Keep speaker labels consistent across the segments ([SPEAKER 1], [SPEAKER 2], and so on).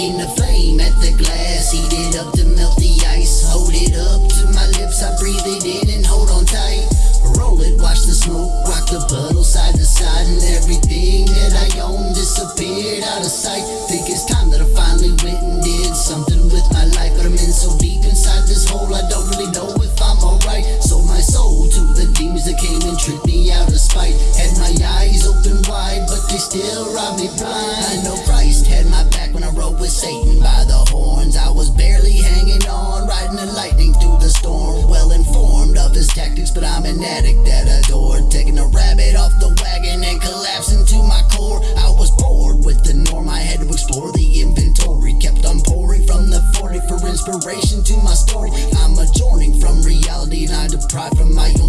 [SPEAKER 1] In the flame at the glass, heat it up to melt the ice. Hold it up to my lips, I breathe it in and hold on tight. Roll it, watch the smoke, rock the puddle side to side, and everything that I own disappeared out of sight. Think it's time that I finally went and did something with my life, but I'm in so deep inside this hole, I don't really know if I'm alright. Sold my soul to the demons that came and tricked me out of spite. Had my eyes open wide, but they still robbed me blind. I know.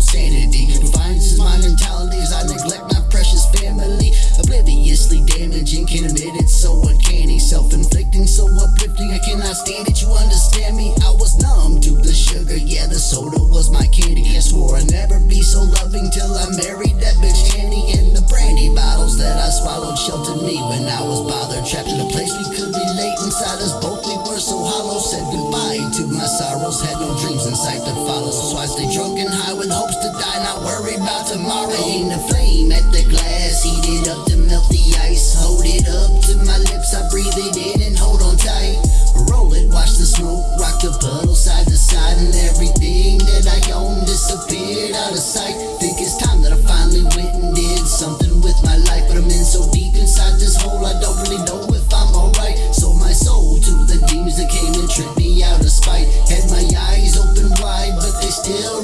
[SPEAKER 1] Sanity. Defiance is my mentality as I neglect my precious family. Obliviously damaging, can't admit it, so uncanny. Self inflicting, so uplifting, I cannot stand it. You understand me? I was numb to the sugar, yeah, the soda was my candy. I swore I'd never be so loving till I married Had no dreams in sight to follow. So I stay drunk and high with hopes to die. Not worried about tomorrow. Aim the flame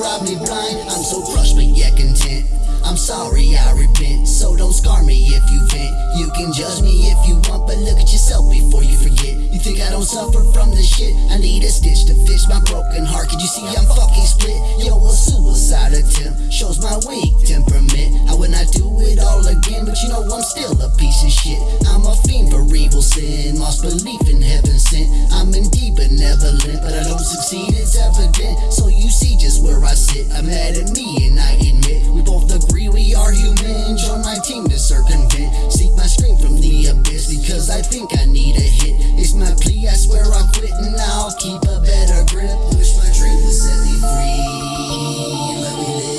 [SPEAKER 1] robbed me blind. I'm so crushed, but yet content. I'm sorry, I repent. So don't scar me if you vent. You can judge me if you want, but look at yourself before you forget. You think I don't suffer from this shit? I need a stitch to fix my broken heart. Could you see I'm fucking split? Yo, a suicide attempt shows my weak temperament. I would not do it all again, but you know I'm still a piece of shit. I'm a fiend for evil sin, lost belief in heaven sent. I'm indeed benevolent, but never limp. But I don't succeed, it's evident. So where I sit. I'm mad at me and I admit we both agree we are human. Join my team to circumvent. Seek my strength from the abyss because I think I need a hit. It's my plea, I swear I'll quit and I'll keep a better grip. Wish my dream would set me free. Let me live